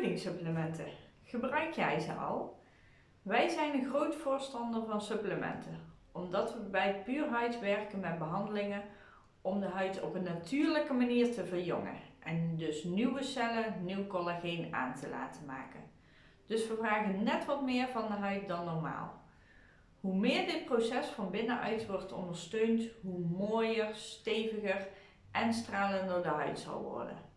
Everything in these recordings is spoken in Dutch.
Voedingssupplementen. Gebruik jij ze al? Wij zijn een groot voorstander van supplementen, omdat we bij Puurhuid werken met behandelingen om de huid op een natuurlijke manier te verjongen en dus nieuwe cellen, nieuw collageen aan te laten maken. Dus we vragen net wat meer van de huid dan normaal. Hoe meer dit proces van binnenuit wordt ondersteund, hoe mooier, steviger en stralender de huid zal worden.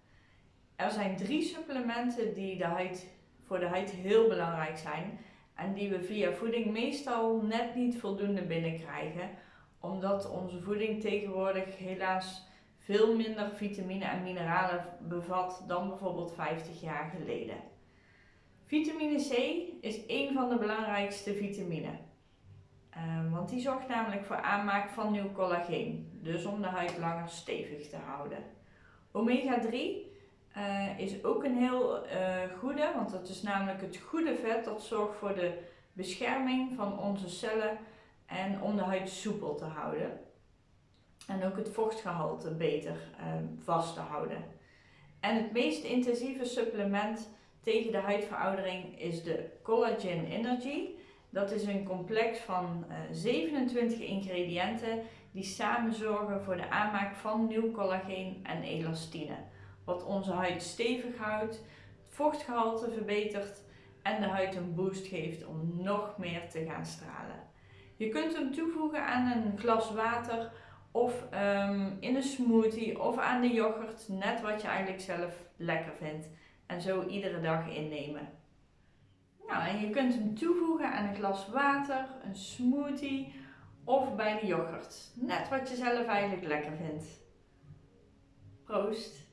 Er zijn drie supplementen die de huid, voor de huid heel belangrijk zijn en die we via voeding meestal net niet voldoende binnenkrijgen, omdat onze voeding tegenwoordig helaas veel minder vitamine en mineralen bevat dan bijvoorbeeld 50 jaar geleden. Vitamine C is een van de belangrijkste vitamine. Uh, want die zorgt namelijk voor aanmaak van nieuw collageen, dus om de huid langer stevig te houden. Omega 3 uh, is ook een heel uh, goede, want dat is namelijk het goede vet dat zorgt voor de bescherming van onze cellen en om de huid soepel te houden. En ook het vochtgehalte beter uh, vast te houden. En het meest intensieve supplement tegen de huidveroudering is de Collagen Energy. Dat is een complex van 27 ingrediënten die samen zorgen voor de aanmaak van nieuw collageen en elastine wat onze huid stevig houdt, het vochtgehalte verbetert en de huid een boost geeft om nog meer te gaan stralen. Je kunt hem toevoegen aan een glas water of um, in een smoothie of aan de yoghurt, net wat je eigenlijk zelf lekker vindt. En zo iedere dag innemen. Nou, en je kunt hem toevoegen aan een glas water, een smoothie of bij de yoghurt. Net wat je zelf eigenlijk lekker vindt. Proost!